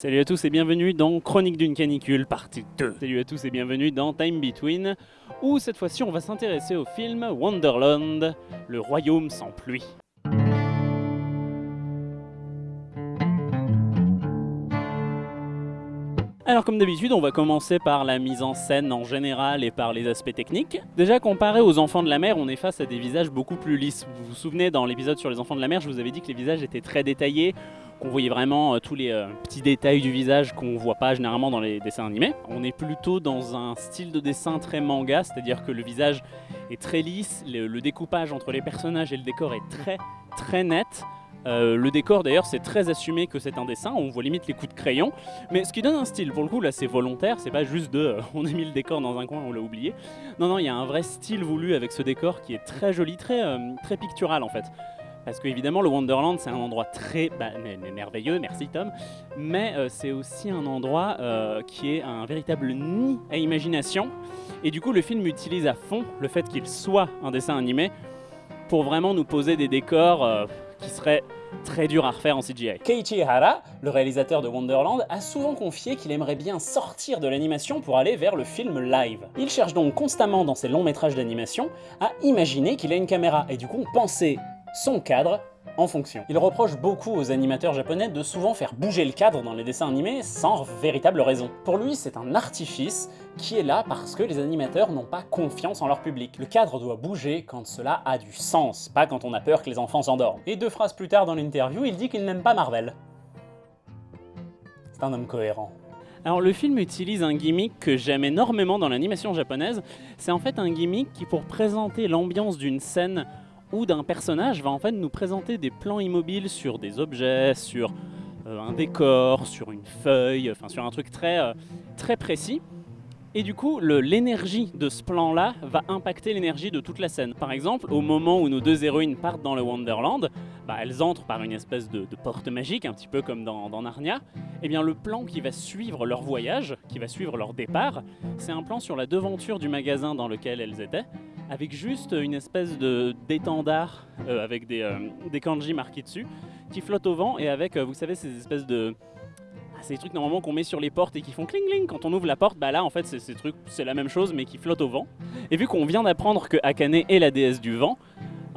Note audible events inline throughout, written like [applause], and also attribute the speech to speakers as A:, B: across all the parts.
A: Salut à tous et bienvenue dans Chronique d'une canicule partie 2. Salut à tous et bienvenue dans Time Between, où cette fois-ci on va s'intéresser au film Wonderland, le royaume sans pluie. Alors comme d'habitude, on va commencer par la mise en scène en général et par les aspects techniques. Déjà comparé aux enfants de la mer, on est face à des visages beaucoup plus lisses. Vous vous souvenez dans l'épisode sur les enfants de la mer, je vous avais dit que les visages étaient très détaillés, qu'on voyait vraiment euh, tous les euh, petits détails du visage qu'on voit pas généralement dans les dessins animés. On est plutôt dans un style de dessin très manga, c'est-à-dire que le visage est très lisse, le, le découpage entre les personnages et le décor est très très net. Euh, le décor d'ailleurs c'est très assumé que c'est un dessin, on voit limite les coups de crayon, mais ce qui donne un style, pour le coup là c'est volontaire, c'est pas juste de euh, on a mis le décor dans un coin, on l'a oublié. Non non, il y a un vrai style voulu avec ce décor qui est très joli, très, euh, très pictural en fait. Parce qu'évidemment, le Wonderland, c'est un endroit très bah, merveilleux, merci Tom, mais c'est aussi un endroit qui est un véritable nid à imagination. Et du coup, le film utilise à fond le fait qu'il soit un dessin animé pour vraiment nous poser des décors qui seraient très durs à refaire en CGI.
B: Keiichi Hara, le réalisateur de Wonderland, a souvent confié qu'il aimerait bien sortir de l'animation pour aller vers le film live. Il cherche donc constamment dans ses longs métrages d'animation à imaginer qu'il a une caméra et du coup penser son cadre en fonction. Il reproche beaucoup aux animateurs japonais de souvent faire bouger le cadre dans les dessins animés sans véritable raison. Pour lui, c'est un artifice qui est là parce que les animateurs n'ont pas confiance en leur public. Le cadre doit bouger quand cela a du sens, pas quand on a peur que les enfants s'endorment. Et deux phrases plus tard dans l'interview, il dit qu'il n'aime pas Marvel. C'est un homme cohérent.
A: Alors le film utilise un gimmick que j'aime énormément dans l'animation japonaise, c'est en fait un gimmick qui pour présenter l'ambiance d'une scène ou d'un personnage va en fait nous présenter des plans immobiles sur des objets, sur euh, un décor, sur une feuille, enfin sur un truc très, euh, très précis. Et du coup, l'énergie de ce plan-là va impacter l'énergie de toute la scène. Par exemple, au moment où nos deux héroïnes partent dans le Wonderland, bah, elles entrent par une espèce de, porte magique, un petit peu comme dans, dans Narnia. Et eh bien le plan qui va suivre leur voyage, qui va suivre leur départ, c'est un plan sur la devanture du magasin dans lequel elles étaient, avec juste une espèce de d'étendard euh, avec des, euh, des kanji marqués dessus, qui flotte au vent et avec, euh, vous savez, ces espèces de... Ah, des trucs normalement qu'on met sur les portes et qui font cling cling quand on ouvre la porte, bah là en fait c'est ces trucs, c'est la même chose mais qui flotte au vent. Et vu qu'on vient d'apprendre que Akane est la déesse du vent,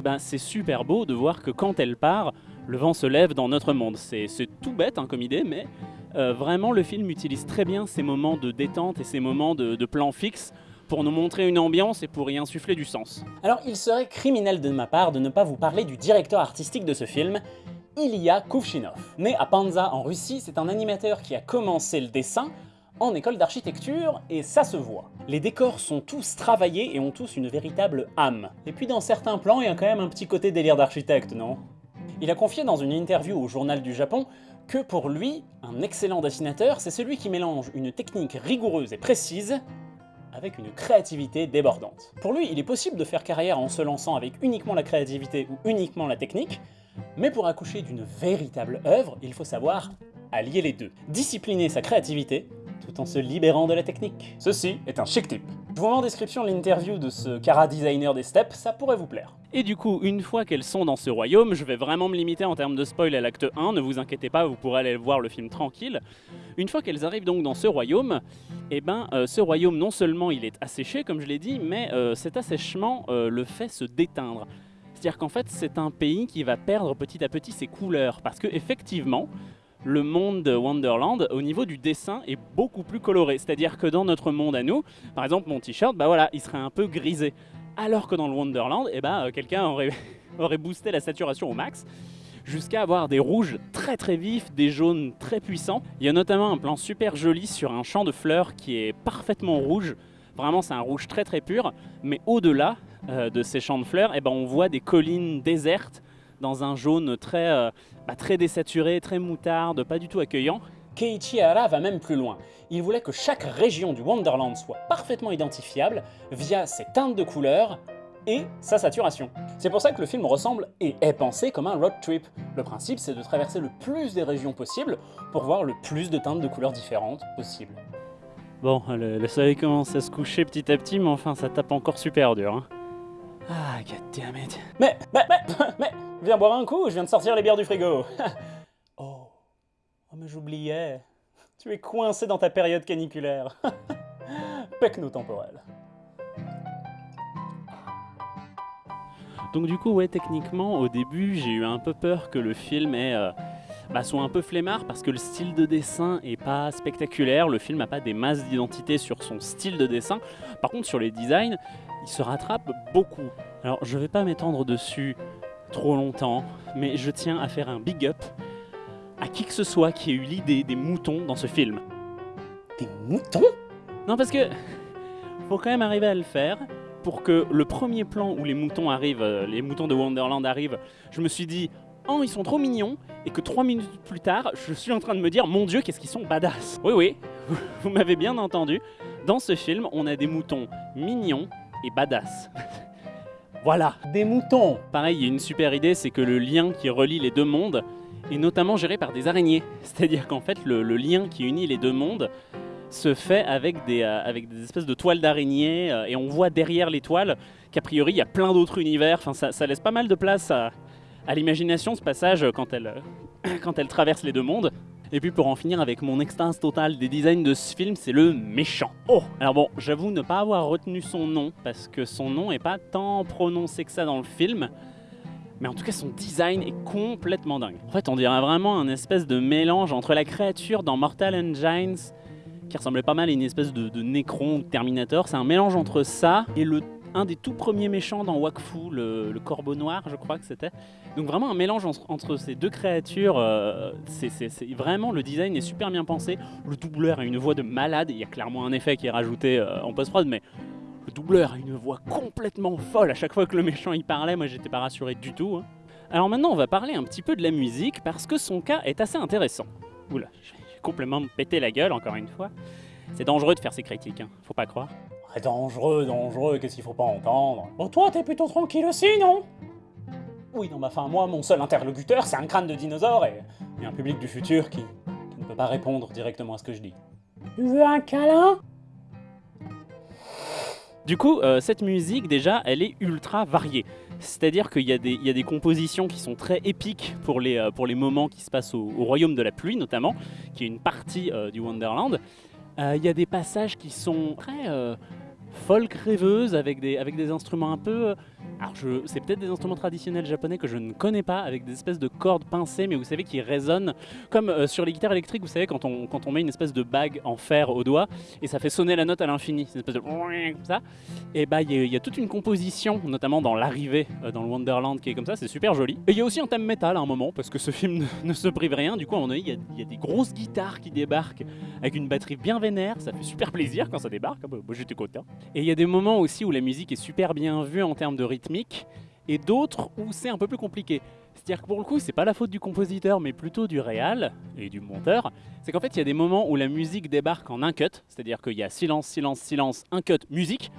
A: ben c'est super beau de voir que quand elle part, le vent se lève dans notre monde. C'est tout bête hein, comme idée, mais vraiment le film utilise très bien ces moments de détente et ces moments de, de plan fixe pour nous montrer une ambiance et pour y insuffler du sens.
B: Alors il serait criminel de ma part de ne pas vous parler du directeur artistique de ce film, Ilya Kuvshinov. Né à Panza en Russie, c'est un animateur qui a commencé le dessin en école d'architecture, et ça se voit. Les décors sont tous travaillés et ont tous une véritable âme. Et puis dans certains plans, il y a quand même un petit côté délire d'architecte, non? Il a confié dans une interview au Journal du Japon que pour lui, un excellent dessinateur, c'est celui qui mélange une technique rigoureuse et précise avec une créativité débordante. Pour lui, il est possible de faire carrière en se lançant avec uniquement la créativité ou uniquement la technique, mais pour accoucher d'une véritable œuvre, il faut savoir allier les deux. Discipliner sa créativité tout en se libérant de la technique. Ceci est un chic type. Je vous mets en description l'interview de ce cara designer des steps, ça pourrait vous plaire.
A: Et du coup, une fois qu'elles sont dans ce royaume, je vais vraiment me limiter en termes de spoil à l'acte 1, ne vous inquiétez pas, vous pourrez aller voir le film tranquille. Une fois qu'elles arrivent donc dans ce royaume, eh ben, euh, ce royaume, non seulement il est asséché, comme je l'ai dit, mais euh, cet assèchement euh, le fait se déteindre. C'est-à-dire qu'en fait, c'est un pays qui va perdre petit à petit ses couleurs, parce que effectivement, le monde de Wonderland, au niveau du dessin, est beaucoup plus coloré. C'est-à-dire que dans notre monde à nous, par exemple, mon t-shirt, bah voilà, il serait un peu grisé. Alors que dans le Wonderland, eh ben, quelqu'un [laughs] aurait, boosté la saturation au max jusqu'à avoir des rouges très très vifs, des jaunes très puissants. Il y a notamment un plan super joli sur un champ de fleurs qui est parfaitement rouge. Vraiment, c'est un rouge très très pur. Mais au-delà euh, de ces champs de fleurs, eh ben, on voit des collines désertes dans un jaune très, euh, bah, très désaturé, très moutarde, pas du tout accueillant.
B: Keiichi Hara va même plus loin. Il voulait que chaque région du Wonderland soit parfaitement identifiable via ses teintes de couleurs et sa saturation. C'est pour ça que le film ressemble et est pensé comme un road trip. Le principe, c'est de traverser le plus des régions possibles pour voir le plus de teintes de couleurs différentes possibles.
A: Bon, le, le soleil commence à se coucher petit à petit, mais enfin, ça tape encore super dur. Hein. Ah, goddammit.
B: Mais, mais, mais, mais, viens boire un coup, je viens de sortir les bières du frigo. [laughs] oh, oh mais j'oubliais. Tu es coincé dans ta période caniculaire. [laughs] Pecno-temporel.
A: Donc du coup, ouais, techniquement, au début, j'ai eu un peu peur que le film ait, euh, bah, soit un peu flemmard parce que le style de dessin est pas spectaculaire. Le film n'a pas des masses d'identité sur son style de dessin. Par contre, sur les designs, il se rattrape beaucoup. Alors, je vais pas m'étendre dessus trop longtemps, mais je tiens à faire un big up à qui que ce soit qui ait eu l'idée des moutons dans ce film.
B: Des moutons?
A: Non, parce que faut quand même arriver à le faire pour que le premier plan où les moutons arrivent, euh, les moutons de Wonderland arrivent, je me suis dit oh ils sont trop mignons et que trois minutes plus tard je suis en train de me dire mon dieu qu'est-ce qu'ils sont badass. Oui oui, [laughs] vous m'avez bien entendu. Dans ce film on a des moutons mignons et badass. [laughs] voilà.
B: Des moutons
A: Pareil, il y a une super idée, c'est que le lien qui relie les deux mondes est notamment géré par des araignées. [laughs] C'est-à-dire qu'en fait le, le lien qui unit les deux mondes se fait avec des, euh, avec des espèces de toiles d'araignées euh, et on voit derrière les toiles qu'a priori il y a plein d'autres univers. Enfin, ça, ça laisse pas mal de place à, à l'imagination ce passage quand elle, [clears throat] quand elle traverse les deux mondes. Et puis pour en finir avec mon extase totale des designs de ce film, c'est le méchant. Oh Alors bon, j'avoue ne pas avoir retenu son nom, parce que son nom est pas tant prononcé que ça dans le film. Mais en tout cas, son design est complètement dingue. En fait, on dirait vraiment un espèce de mélange entre la créature dans Mortal Engines, qui ressemblait pas mal à une espèce de, de Necron ou de Terminator. C'est un mélange entre ça et le, un des tout premiers méchants dans Wakfu, le, corbeau noir, je crois que c'était. Donc vraiment un mélange entre, ces deux créatures. euh, c'est- vraiment le design est super bien pensé. Le doubleur a une voix de malade. Il y a clairement un effet qui est rajouté euh, en post-prod, mais le doubleur a une voix complètement folle. À chaque fois que le méchant y parlait, moi j'étais pas rassuré du tout. hein. Alors maintenant, on va parler un petit peu de la musique parce que son cas est assez intéressant. Oula, j'ai complètement pété la gueule encore une fois. C'est dangereux de faire ces critiques, hein, faut pas croire.
B: Ah, Dangereux, dangereux, qu'est-ce qu'il faut pas entendre? Oh toi, t'es plutôt tranquille aussi, non? Oui, non, bah enfin, moi, mon seul interlocuteur, c'est un crâne de dinosaure et, un public du futur qui, ne peut pas répondre directement à ce que je dis. Tu veux un câlin?
A: Du coup, euh, cette musique, déjà, elle est ultra variée. C'est-à-dire qu'il y, a des- compositions qui sont très épiques pour les, euh, pour les moments qui se passent au, au Royaume de la Pluie, notamment, qui est une partie euh, du Wonderland. Il y a des passages qui sont très folk rêveuses, avec des, avec des instruments un peu... alors, c'est peut-être des instruments traditionnels japonais que je ne connais pas, avec des espèces de cordes pincées, mais vous savez, qui résonnent, comme euh, sur les guitares électriques, vous savez, quand on, quand on met une espèce de bague en fer au doigt, et ça fait sonner la note à l'infini, c'est une espèce de... ça. Et bah, il y, a- toute une composition, notamment dans l'arrivée euh, dans le Wonderland, qui est comme ça, c'est super joli. Et il y a aussi un thème métal à un moment, parce que ce film ne, se prive rien. Du coup, y, a- il y a des grosses guitares qui débarquent avec une batterie bien vénère. Ça fait super plaisir quand ça débarque. Ah bah, moi, j'étais content. Et il y a des moments aussi où la musique est super bien vue en termes de rythmique, et d'autres où c'est un peu plus compliqué. C'est-à-dire que pour le coup, c'est pas la faute du compositeur, mais plutôt du réal et du monteur. C'est qu'en fait, il y a des moments où la musique débarque en un cut, c'est-à-dire qu'il y a silence, silence, silence, un cut, musique.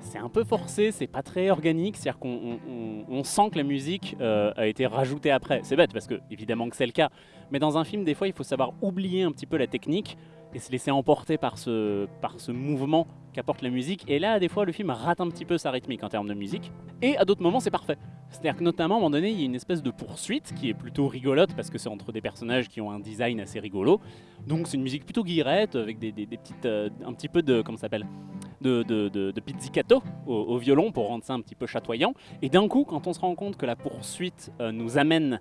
A: C'est un peu forcé, c'est pas très organique, c'est-à-dire qu'on on- on- on sent que la musique euh, a été rajoutée après. C'est bête parce que évidemment que c'est le cas, mais dans un film, des fois, il faut savoir oublier un petit peu la technique et se laisser emporter par ce, par ce mouvement qu'apporte la musique. Et là, des fois, le film rate un petit peu sa rythmique en termes de musique. Et à d'autres moments, c'est parfait. C'est-à-dire que notamment, à un moment donné, il y a une espèce de poursuite qui est plutôt rigolote parce que c'est entre des personnages qui ont un design assez rigolo. Donc c'est une musique plutôt guillerette avec des, des- petites, euh, un petit peu de, comment s'appelle, de, de, de, pizzicato au, violon pour rendre ça un petit peu chatoyant. Et d'un coup, quand on se rend compte que la poursuite euh, nous amène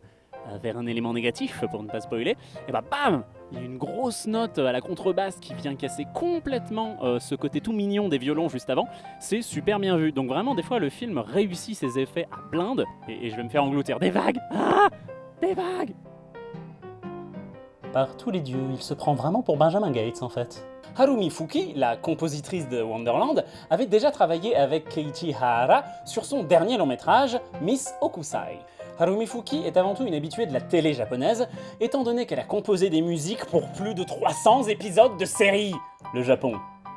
A: vers un élément négatif, pour ne pas spoiler, et bah bam Il y a une grosse note à la contrebasse qui vient casser complètement euh, ce côté tout mignon des violons juste avant. C'est super bien vu. Donc vraiment, des fois, le film réussit ses effets à blinde. Et, je vais me faire engloutir des vagues. Ah Des vagues
B: Par tous les dieux, il se prend vraiment pour Benjamin Gates en fait. Harumi Fuki, la compositrice de Wonderland, avait déjà travaillé avec Keiichi Hara sur son dernier long métrage, Miss Okusai. Harumi Fuki est avant tout une habituée de la télé japonaise, étant donné qu'elle a composé des musiques pour plus de 300 épisodes de séries. Le Japon,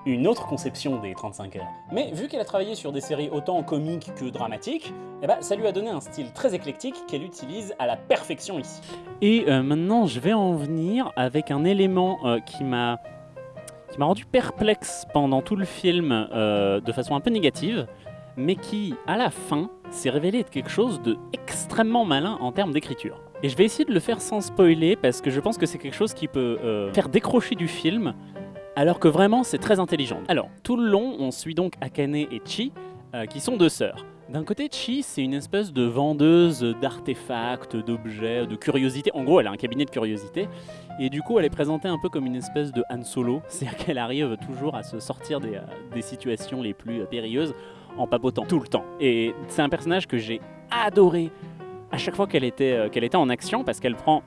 B: une autre conception des 35 heures. Mais vu qu'elle a travaillé sur des séries autant comiques que dramatiques, eh ben, ça lui a donné un style très éclectique qu'elle utilise à la perfection ici.
A: Et euh, maintenant, je vais en venir avec un élément euh, qui m'a qui m'a rendu perplexe pendant tout le film euh, de façon un peu négative, mais qui, à la fin, s'est révélé être quelque chose de extrêmement malin en termes d'écriture. Et je vais essayer de le faire sans spoiler parce que je pense que c'est quelque chose qui peut euh, faire décrocher du film alors que vraiment c'est très intelligent. Alors, tout le long, on suit donc Akane et Chi euh, qui sont deux sœurs. D'un côté, Chi, c'est une espèce de vendeuse d'artefacts, d'objets, de curiosités. En gros, elle a un cabinet de curiosités. Et du coup, elle est présentée un peu comme une espèce de Han Solo. [laughs] C'est-à-dire qu'elle arrive toujours à se sortir des, euh, situations les plus périlleuses en papotant tout le temps. Et c'est un personnage que j'ai adoré à chaque fois qu'elle était, euh, était en action parce qu'elle prend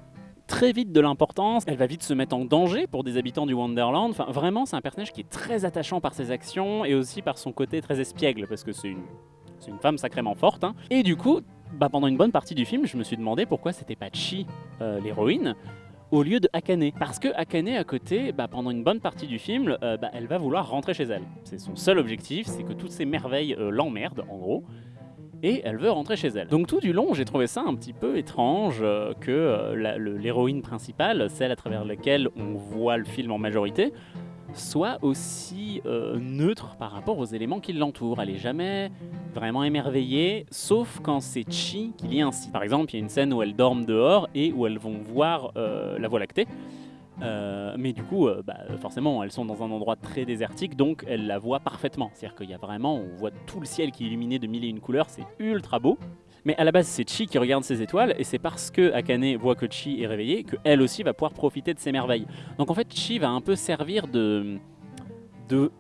A: très vite de l'importance, elle va vite se mettre en danger pour des habitants du Wonderland. Enfin, vraiment, c'est un personnage qui est très attachant par ses actions et aussi par son côté très espiègle parce que c'est une une femme sacrément forte. hein. Et du coup, bah, pendant une bonne partie du film, je me suis demandé pourquoi c'était pas Chi, euh, l'héroïne, au lieu de Akane. Parce que Akane, à côté, bah, pendant une bonne partie du film, euh, bah, elle va vouloir rentrer chez elle. C'est son seul objectif, c'est que toutes ces merveilles euh, l'emmerdent, en gros. Et elle veut rentrer chez elle. Donc tout du long, j'ai trouvé ça un petit peu étrange euh, que l'héroïne principale, celle à travers laquelle on voit le film en majorité, soit aussi euh, neutre par rapport aux éléments qui l'entourent. Elle est jamais vraiment émerveillée, sauf quand c'est Chi qui l'y incite. Par exemple, il y a une scène où elles dorment dehors et où elles vont voir euh, la Voie lactée. Euh, mais du coup, bah, forcément, elles sont dans un endroit très désertique, donc elles la voient parfaitement. C'est-à-dire qu'il y a vraiment, on voit tout le ciel qui est illuminé de mille et une couleurs, c'est ultra beau. Mais à la base, c'est Chi qui regarde ses étoiles, et c'est parce que Akane voit que Chi est réveillée qu'elle aussi va pouvoir profiter de ses merveilles. Donc en fait, Chi va un peu servir de,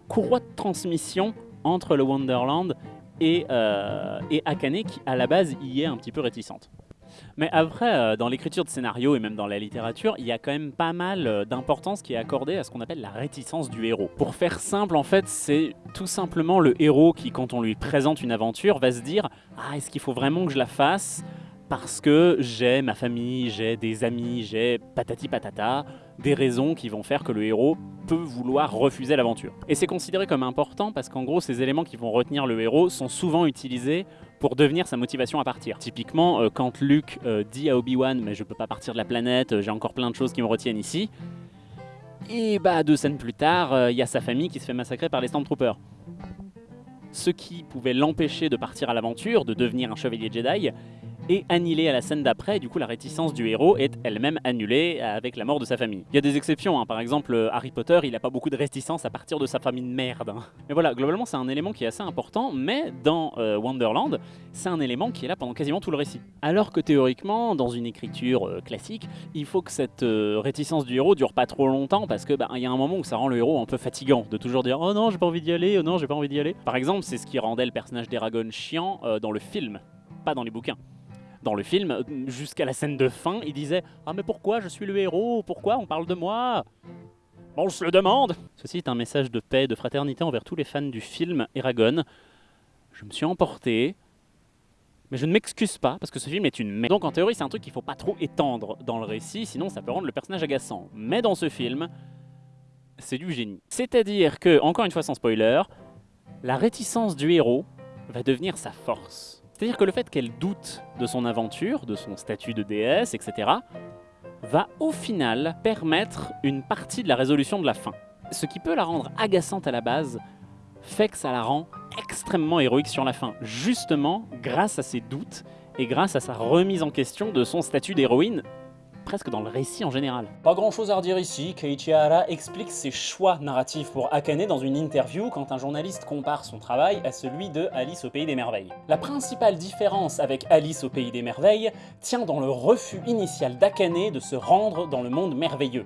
A: courroie de transmission entre le Wonderland et, euh, et Akane, qui à la base y est un petit peu réticente. Mais après, euh, dans l'écriture de scénario et même dans la littérature, il y a quand même pas mal euh, d'importance qui est accordée à ce qu'on appelle la réticence du héros. Pour faire simple, en fait, c'est tout simplement le héros qui, quand on lui présente une aventure, va se dire Ah, est-ce qu'il faut vraiment que je la fasse parce que j'ai ma famille, j'ai des amis, j'ai patati patata, des raisons qui vont faire que le héros peut vouloir refuser l'aventure. Et c'est considéré comme important parce qu'en gros, ces éléments qui vont retenir le héros sont souvent utilisés pour devenir sa motivation à partir. Typiquement, euh, quand Luke euh, dit à Obi-Wan mais je peux pas partir de la planète, euh, j'ai encore plein de choses qui me retiennent ici. Et bah deux scènes plus tard, il y a sa famille qui se fait massacrer par les Stormtroopers. Ce qui pouvait l'empêcher de partir à l'aventure, de devenir un chevalier Jedi, est annihilé à la scène d'après, du coup la réticence du héros est elle-même annulée avec la mort de sa famille. Il y a des exceptions, hein. par exemple Harry Potter, il n'a pas beaucoup de réticence à partir de sa famille de merde. hein. Mais voilà, globalement c'est un élément qui est assez important, mais dans euh, Wonderland, c'est un élément qui est là pendant quasiment tout le récit. Alors que théoriquement, dans une écriture euh, classique, il faut que cette euh, réticence du héros dure pas trop longtemps parce que bah, il y a un moment où ça rend le héros un peu fatigant de toujours dire oh non j'ai pas envie d'y aller, oh non j'ai pas envie d'y aller. Par exemple, c'est ce qui rendait le personnage d'Eragon chiant dans le film, pas dans les bouquins. Dans le film, jusqu'à la scène de fin, il disait Ah, mais pourquoi je suis le héros? Pourquoi on parle de moi on se le demande Ceci est un message de paix, de fraternité envers tous les fans du film Eragon. Je me suis emporté, mais je ne m'excuse pas parce que ce film est une merde. Donc en théorie, c'est un truc qu'il faut pas trop étendre dans le récit, sinon ça peut rendre le personnage agaçant. Mais dans ce film, c'est du génie. C'est-à-dire que, encore une fois sans spoiler, la réticence du héros va devenir sa force. C'est-à-dire que le fait qu'elle doute de son aventure, de son statut de déesse, etc., va au final permettre une partie de la résolution de la fin. Ce qui peut la rendre agaçante à la base, fait que ça la rend extrêmement héroïque sur la fin, justement grâce à ses doutes et grâce à sa remise en question de son statut d'héroïne, presque dans le récit en général.
B: Pas grand chose à redire ici, Keiichi Hara explique ses choix narratifs pour Akane dans une interview quand un journaliste compare son travail à celui de Alice au Pays des Merveilles. La principale différence avec Alice au Pays des Merveilles tient dans le refus initial d'Akane de se rendre dans le monde merveilleux.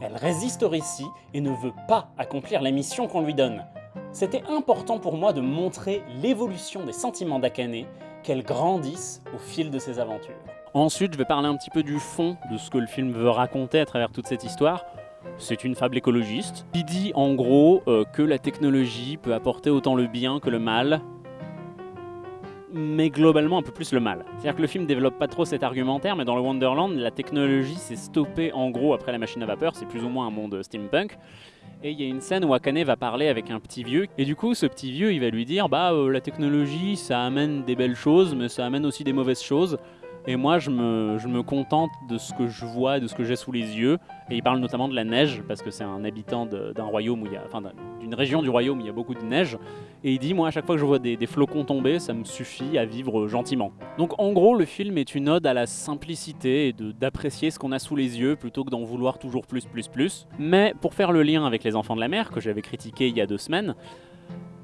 B: Elle résiste au récit et ne veut pas accomplir la mission qu'on lui donne. C'était important pour moi de montrer l'évolution des sentiments d'Akane, qu'elle grandisse au fil de ses aventures.
A: Ensuite, je vais parler un petit peu du fond de ce que le film veut raconter à travers toute cette histoire. C'est une fable écologiste qui dit en gros euh, que la technologie peut apporter autant le bien que le mal, mais globalement un peu plus le mal. C'est-à-dire que le film développe pas trop cet argumentaire, mais dans le Wonderland, la technologie s'est stoppée en gros après la machine à vapeur, c'est plus ou moins un monde steampunk. Et il y a une scène où Akane va parler avec un petit vieux, et du coup ce petit vieux il va lui dire bah euh, la technologie ça amène des belles choses, mais ça amène aussi des mauvaises choses. Et moi, je me, contente de ce que je vois, de ce que j'ai sous les yeux. Et il parle notamment de la neige, parce que c'est un habitant d'un royaume où il y a, enfin, d'un- d'une région du royaume où il y a beaucoup de neige. Et il dit, moi, à chaque fois que je vois des, flocons tomber, ça me suffit à vivre gentiment. Donc, en gros, le film est une ode à la simplicité et d'apprécier ce qu'on a sous les yeux plutôt que d'en vouloir toujours plus, plus, plus. Mais pour faire le lien avec Les Enfants de la Mer, que j'avais critiqué il y a deux semaines,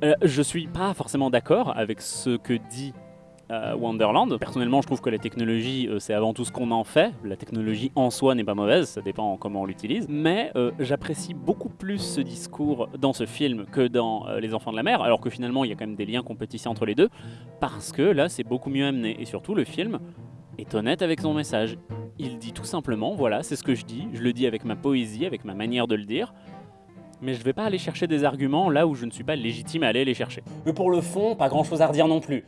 A: euh, je suis pas forcément d'accord avec ce que dit euh, Wonderland. Personnellement, je trouve que la technologie, euh, c'est avant tout ce qu'on en fait. La technologie en soi n'est pas mauvaise, ça dépend comment on l'utilise. Mais euh, j'apprécie beaucoup plus ce discours dans ce film que dans Les Enfants de la Mer, alors que finalement, il y a quand même des liens tisser entre les deux, parce que là, c'est beaucoup mieux amené. Et surtout, le film est honnête avec son message. Il dit tout simplement, voilà, c'est ce que je dis, je le dis avec ma poésie, avec ma manière de le dire. Mais je vais pas aller chercher des arguments là où je ne suis pas légitime à aller les chercher.
B: Mais pour le fond, pas grand chose à redire non plus.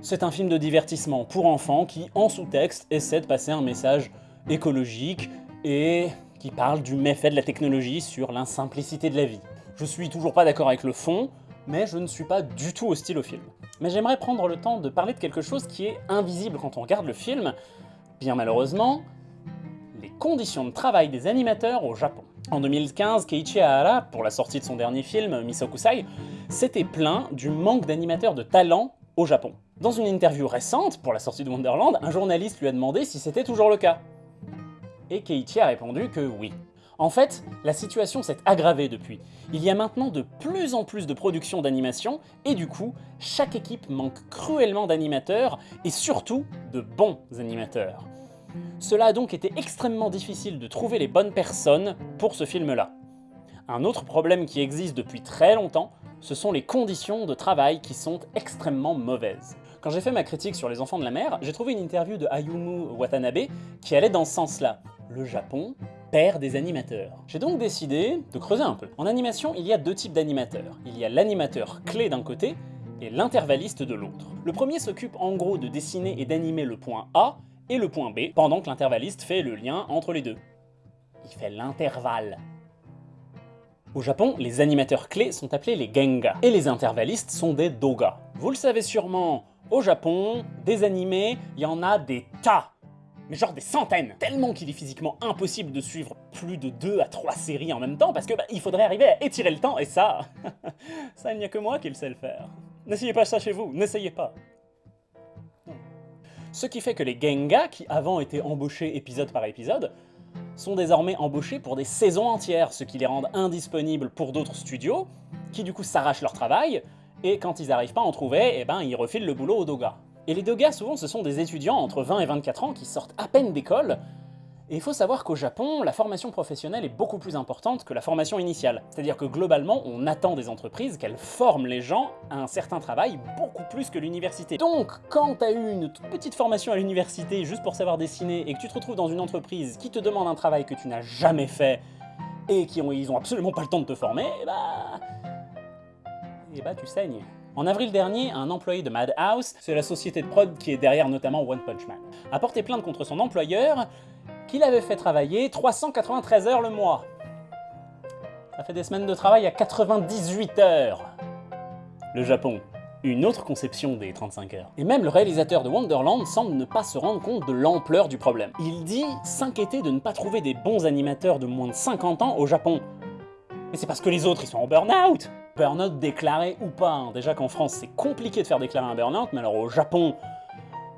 B: C'est un film de divertissement pour enfants qui, en sous-texte, essaie de passer un message écologique et qui parle du méfait de la technologie sur l'insimplicité de la vie. Je suis toujours pas d'accord avec le fond, mais je ne suis pas du tout hostile au film. Mais j'aimerais prendre le temps de parler de quelque chose qui est invisible quand on regarde le film, bien malheureusement, les conditions de travail des animateurs au Japon. En 2015, Keiichi Ahara, pour la sortie de son dernier film, Misokusai, s'était plaint du manque d'animateurs de talent au Japon. Dans une interview récente, pour la sortie de Wonderland, un journaliste lui a demandé si c'était toujours le cas. Et Keiichi a répondu que oui. En fait, la situation s'est aggravée depuis. Il y a maintenant de plus en plus de productions d'animation, et du coup, chaque équipe manque cruellement d'animateurs, et surtout de bons animateurs. Cela a donc été extrêmement difficile de trouver les bonnes personnes pour ce film-là. Un autre problème qui existe depuis très longtemps, ce sont les conditions de travail qui sont extrêmement mauvaises. Quand j'ai fait ma critique sur les enfants de la mer, j'ai trouvé une interview de Ayumu Watanabe qui allait dans ce sens-là. Le Japon perd des animateurs. J'ai donc décidé de creuser un peu. En animation, il y a deux types d'animateurs. Il y a l'animateur clé d'un côté et l'intervalliste de l'autre. Le premier s'occupe en gros de dessiner et d'animer le point A et le point B, pendant que l'intervalliste fait le lien entre les deux. Il fait l'intervalle. Au Japon, les animateurs clés sont appelés les genga, et les intervallistes sont des doga. Vous le savez sûrement, au Japon, des animés, il y en a des tas mais genre des centaines, tellement qu'il est physiquement impossible de suivre plus de 2 à 3 séries en même temps, parce que bah, il faudrait arriver à étirer le temps, et ça, [laughs] ça il n'y a que moi qui le sais le faire. N'essayez pas ça chez vous, n'essayez pas. Ce qui fait que les Genga, qui avant étaient embauchés épisode par épisode, sont désormais embauchés pour des saisons entières, ce qui les rend indisponibles pour d'autres studios, qui du coup s'arrachent leur travail, et quand ils n'arrivent pas à en trouver, eh ben ils refilent le boulot aux Doga. Et les Doga, souvent, ce sont des étudiants entre 20 et 24 ans qui sortent à peine d'école, et il faut savoir qu'au Japon, la formation professionnelle est beaucoup plus importante que la formation initiale. C'est-à-dire que globalement, on attend des entreprises qu'elles forment les gens à un certain travail beaucoup plus que l'université. Donc, quand t'as eu une petite formation à l'université juste pour savoir dessiner et que tu te retrouves dans une entreprise qui te demande un travail que tu n'as jamais fait et qui ont, ils absolument pas le temps de te former, bah... Eh bah tu saignes. En avril dernier, un employé de Madhouse, c'est la société de prod qui est derrière notamment One Punch Man, a porté plainte contre son employeur qui l'avait fait travailler 393 heures le mois. Ça fait des semaines de travail à 98 heures. Le Japon, une autre conception des 35 heures. Et même le réalisateur de Wonderland semble ne pas se rendre compte de l'ampleur du problème. Il dit s'inquiéter de ne pas trouver des bons animateurs de moins de 50 ans au Japon. Mais c'est parce que les autres, ils sont en burn-out Burn-out déclaré ou pas. hein. Déjà qu'en France, c'est compliqué de faire déclarer un burn-out, mais alors au Japon,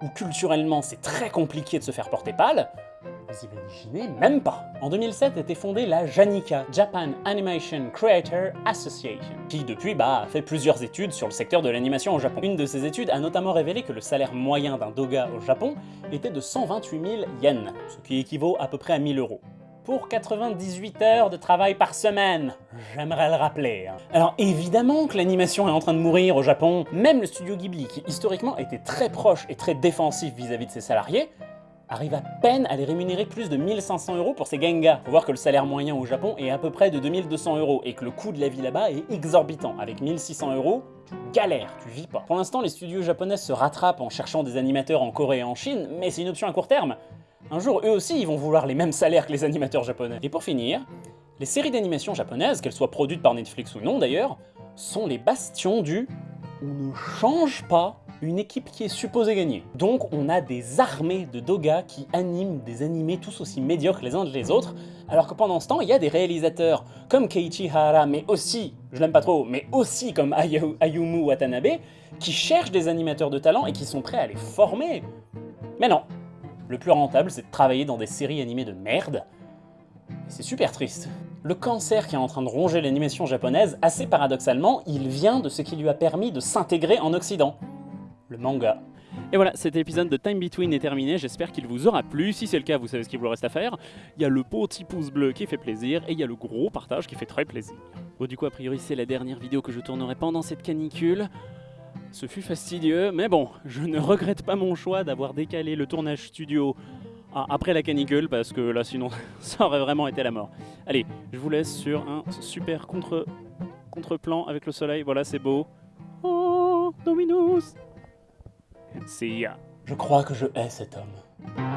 B: où culturellement c'est très compliqué de se faire porter pâle, vous imaginez même pas En 2007 était fondée la JANICA, Japan Animation Creator Association, qui depuis bah, a fait plusieurs études sur le secteur de l'animation au Japon. Une de ces études a notamment révélé que le salaire moyen d'un doga au Japon était de 128 000 yens, ce qui équivaut à peu près à 1000 euros pour 98 heures de travail par semaine. J'aimerais le rappeler. hein. Alors évidemment que l'animation est en train de mourir au Japon. Même le studio Ghibli, qui historiquement était très proche et très défensif vis-à-vis de ses salariés, arrive à peine à les rémunérer plus de 1500 euros pour ses gengas. Faut voir que le salaire moyen au Japon est à peu près de 2200 euros et que le coût de la vie là-bas est exorbitant. Avec 1600 euros, tu galères, tu vis pas. Pour l'instant, les studios japonais se rattrapent en cherchant des animateurs en Corée et en Chine, mais c'est une option à court terme. Un jour, eux aussi, ils vont vouloir les mêmes salaires que les animateurs japonais. Et pour finir, les séries d'animation japonaises, qu'elles soient produites par Netflix ou non d'ailleurs, sont les bastions du « on ne change pas une équipe qui est supposée gagner. Donc on a des armées de dogas qui animent des animés tous aussi médiocres les uns que les autres, alors que pendant ce temps, il y a des réalisateurs comme Keiichi Hara, mais aussi, je l'aime pas trop, mais aussi comme Ayumu Watanabe, qui cherchent des animateurs de talent et qui sont prêts à les former. Mais non, le plus rentable, c'est de travailler dans des séries animées de merde, et c'est super triste. Le cancer qui est en train de ronger l'animation japonaise, assez paradoxalement, il vient de ce qui lui a permis de s'intégrer en Occident. Le manga.
A: Et voilà, cet épisode de Time Between est terminé, j'espère qu'il vous aura plu. Si c'est le cas, vous savez ce qu'il vous reste à faire. Il y a le petit pouce bleu qui fait plaisir, et il y a le gros partage qui fait très plaisir. Bon, du coup, a priori, c'est la dernière vidéo que je tournerai pendant cette canicule. Ce fut fastidieux, mais bon, je ne regrette pas mon choix d'avoir décalé le tournage studio après la canicule, parce que là, sinon, [laughs] ça aurait vraiment été la mort. Allez, je vous laisse sur un super contre, contre-plan avec le soleil. Voilà, c'est beau. Oh, Dominus ya.
B: Je crois que je hais cet homme.